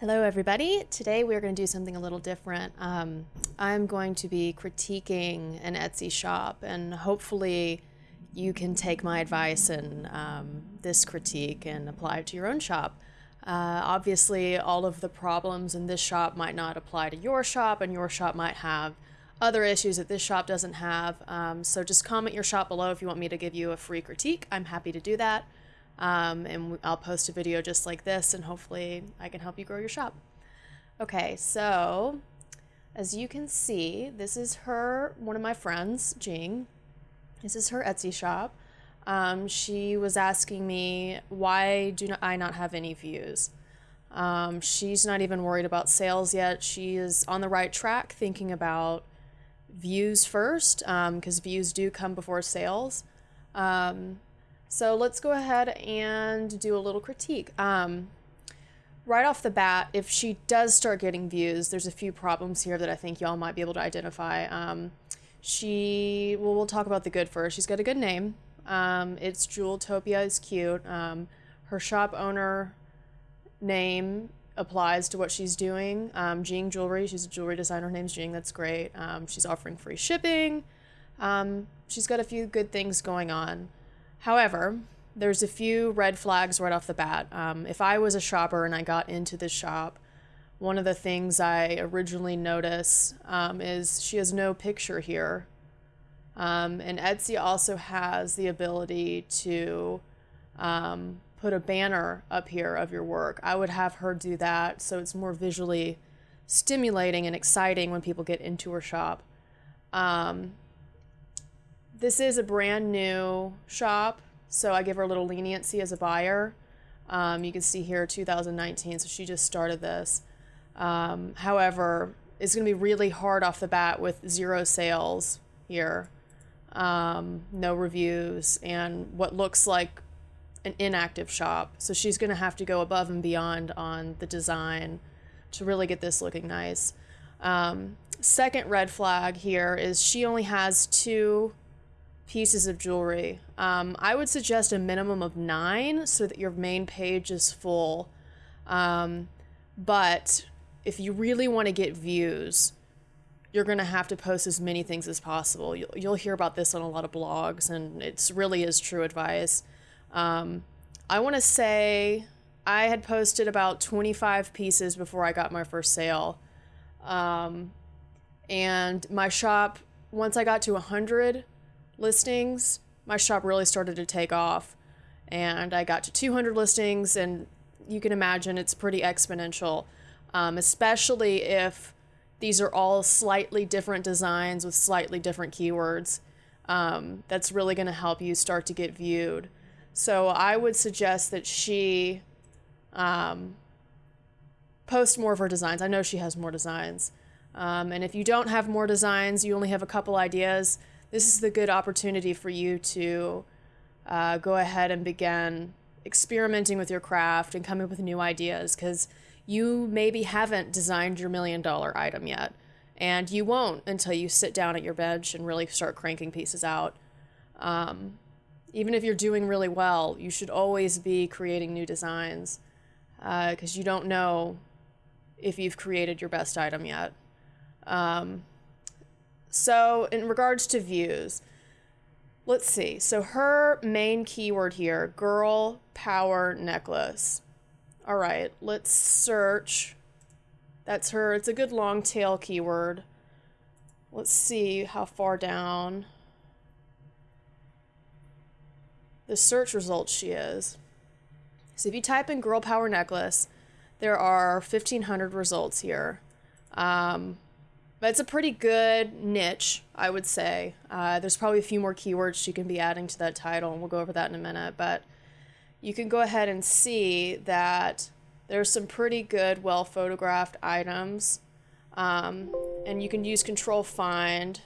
Hello, everybody. Today we're going to do something a little different. Um, I'm going to be critiquing an Etsy shop, and hopefully, you can take my advice and um, this critique and apply it to your own shop. Uh, obviously, all of the problems in this shop might not apply to your shop, and your shop might have other issues that this shop doesn't have. Um, so just comment your shop below if you want me to give you a free critique. I'm happy to do that. Um, and I'll post a video just like this, and hopefully I can help you grow your shop. Okay, so as you can see, this is her, one of my friends, Jing. This is her Etsy shop. Um, she was asking me, why do I not have any views? Um, she's not even worried about sales yet. She is on the right track thinking about views first because um, views do come before sales. Um, so let's go ahead and do a little critique. Um, right off the bat, if she does start getting views, there's a few problems here that I think y'all might be able to identify. Um, she, well, we'll talk about the good first. She's got a good name. Um, it's Jeweltopia is cute. Um, her shop owner name applies to what she's doing. Um, Jing Jewelry, she's a jewelry designer. Her name's Jing. That's great. Um, she's offering free shipping. Um, she's got a few good things going on. However, there's a few red flags right off the bat. Um, if I was a shopper and I got into this shop, one of the things I originally notice um, is she has no picture here. Um, and Etsy also has the ability to um, put a banner up here of your work. I would have her do that so it's more visually stimulating and exciting when people get into her shop. Um, this is a brand new shop, so I give her a little leniency as a buyer. Um, you can see here 2019, so she just started this. Um, however, it's going to be really hard off the bat with zero sales here, um, no reviews, and what looks like an inactive shop. So she's going to have to go above and beyond on the design to really get this looking nice. Um, second red flag here is she only has two pieces of jewelry. Um, I would suggest a minimum of nine so that your main page is full. Um, but if you really want to get views, you're going to have to post as many things as possible. You'll, you'll hear about this on a lot of blogs, and it's really is true advice. Um, I want to say I had posted about 25 pieces before I got my first sale. Um, and my shop, once I got to 100, listings, my shop really started to take off. And I got to 200 listings, and you can imagine it's pretty exponential, um, especially if these are all slightly different designs with slightly different keywords. Um, that's really going to help you start to get viewed. So I would suggest that she um, post more of her designs. I know she has more designs. Um, and if you don't have more designs, you only have a couple ideas, this is the good opportunity for you to uh, go ahead and begin experimenting with your craft and coming up with new ideas because you maybe haven't designed your million dollar item yet. And you won't until you sit down at your bench and really start cranking pieces out. Um, even if you're doing really well, you should always be creating new designs because uh, you don't know if you've created your best item yet. Um, so in regards to views, let's see. So her main keyword here, girl power necklace. All right, let's search. That's her. It's a good long tail keyword. Let's see how far down the search results she is. So if you type in girl power necklace, there are 1500 results here. Um, but it's a pretty good niche, I would say. Uh, there's probably a few more keywords she can be adding to that title, and we'll go over that in a minute. But you can go ahead and see that there's some pretty good, well photographed items. Um, and you can use Control Find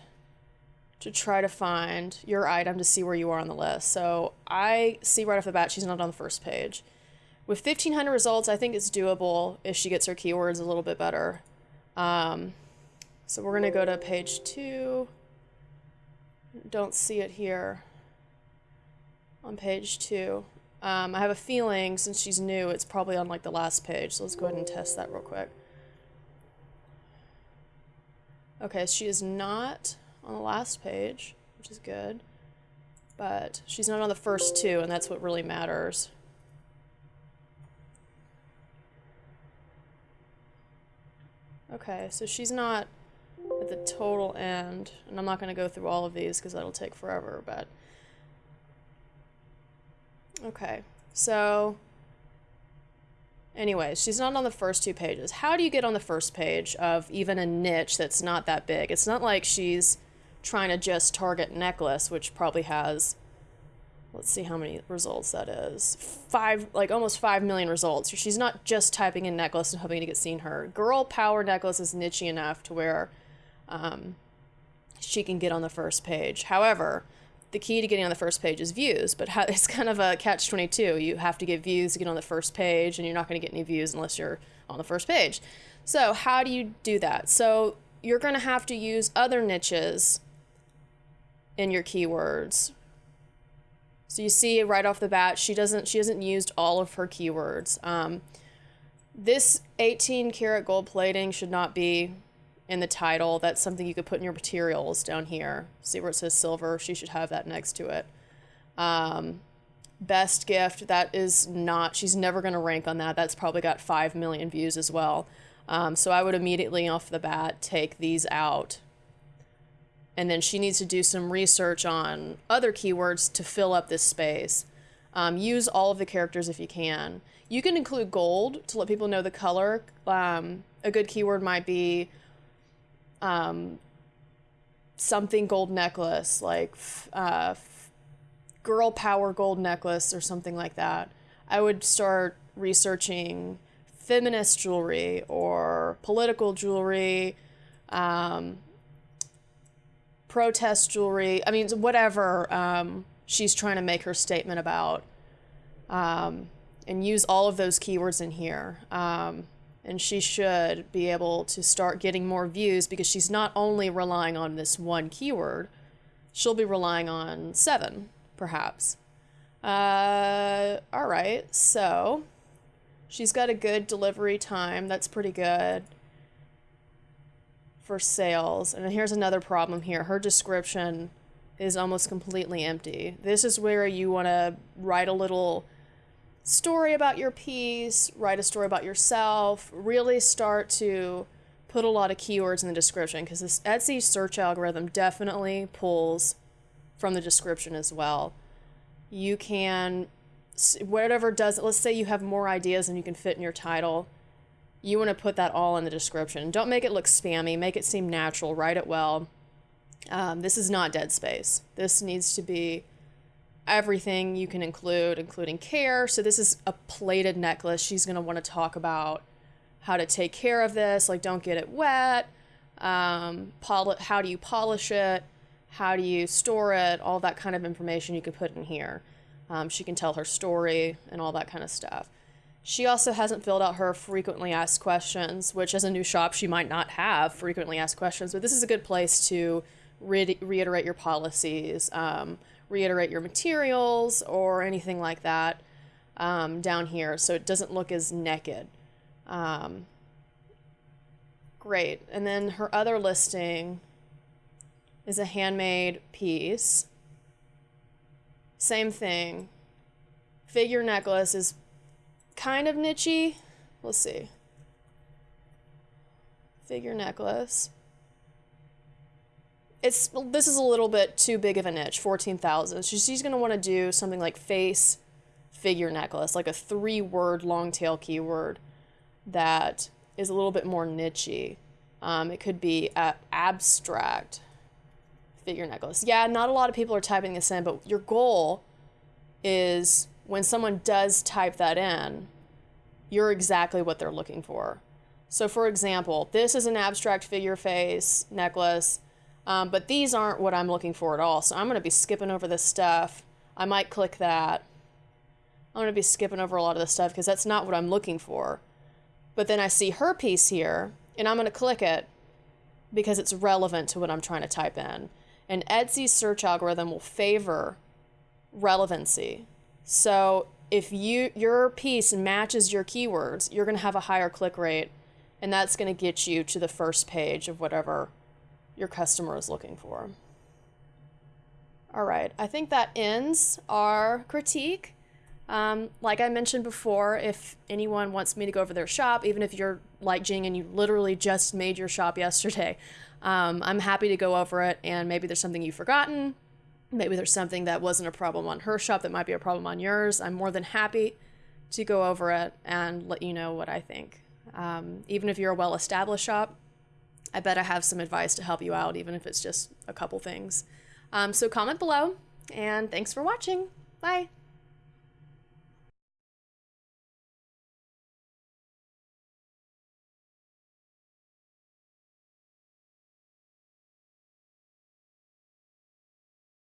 to try to find your item to see where you are on the list. So I see right off the bat she's not on the first page. With 1,500 results, I think it's doable if she gets her keywords a little bit better. Um, so we're going to go to page two. Don't see it here on page two. Um, I have a feeling since she's new, it's probably on like the last page. So let's go ahead and test that real quick. Okay, she is not on the last page, which is good. But she's not on the first two, and that's what really matters. Okay, so she's not at the total end, and I'm not going to go through all of these because that'll take forever, but... Okay, so... Anyways, she's not on the first two pages. How do you get on the first page of even a niche that's not that big? It's not like she's trying to just target necklace, which probably has let's see how many results that is. Five, like almost five million results. She's not just typing in necklace and hoping to get seen her. Girl power necklace is niche enough to where um, she can get on the first page. However, the key to getting on the first page is views, but it's kind of a catch 22. You have to get views to get on the first page, and you're not going to get any views unless you're on the first page. So, how do you do that? So, you're going to have to use other niches in your keywords so you see right off the bat, she doesn't she hasn't used all of her keywords. Um, this 18 karat gold plating should not be in the title. That's something you could put in your materials down here. See where it says silver? She should have that next to it. Um, best gift, that is not, she's never going to rank on that. That's probably got 5 million views as well. Um, so I would immediately off the bat take these out and then she needs to do some research on other keywords to fill up this space. Um, use all of the characters if you can. You can include gold to let people know the color. Um, a good keyword might be um, something gold necklace, like uh, girl power gold necklace or something like that. I would start researching feminist jewelry or political jewelry. Um, protest jewelry. I mean, whatever um, she's trying to make her statement about. Um, and use all of those keywords in here. And she should be able to start getting more views because she's not only relying on this one keyword, she'll be relying on seven, perhaps. Uh, all right, so she's got a good delivery time. That's pretty good for sales. And here's another problem here. Her description is almost completely empty. This is where you want to write a little story about your piece, write a story about yourself, really start to put a lot of keywords in the description because this Etsy search algorithm definitely pulls from the description as well. You can whatever does let's say you have more ideas than you can fit in your title you want to put that all in the description. Don't make it look spammy, make it seem natural, write it well. Um, this is not dead space. This needs to be everything you can include, including care. So, this is a plated necklace. She's going to want to talk about how to take care of this, like don't get it wet, um, poli- how do you polish it, how do you store it, all that kind of information you can put in here. Um, she can tell her story and all that kind of stuff. She also hasn't filled out her frequently asked questions, which as a new shop, she might not have frequently asked questions, but this is a good place to re- reiterate your policies, um, reiterate your materials, or anything like that um, down here so it doesn't look as naked. Um, great. And then her other listing is a handmade piece. Same thing. Figure necklace is kind of nichey. Let's see. Figure necklace. It's this is a little bit too big of a niche, 14,000. So she's going to want to do something like face figure necklace, like a three-word long tail keyword that is a little bit more nichey. Um, it could be abstract figure necklace. Yeah, not a lot of people are typing this in, but your goal is when someone does type that in, you're exactly what they're looking for. So, for example, this is an abstract figure face necklace, um, but these aren't what I'm looking for at all. So, I'm going to be skipping over this stuff. I might click that. I'm going to be skipping over a lot of this stuff because that's not what I'm looking for. But then I see her piece here, and I'm going to click it because it's relevant to what I'm trying to type in. And Etsy's search algorithm will favor relevancy. So if you your piece matches your keywords, you're going to have a higher click rate and that's going to get you to the first page of whatever your customer is looking for. All right, I think that ends our critique. Um, like I mentioned before, if anyone wants me to go over their shop, even if you're like Jing and you literally just made your shop yesterday, um, I'm happy to go over it. And maybe there's something you've forgotten. Maybe there's something that wasn't a problem on her shop that might be a problem on yours. I'm more than happy to go over it and let you know what I think. Um, even if you're a well established shop, I bet I have some advice to help you out, even if it's just a couple things. Um, so comment below, and thanks for watching. Bye.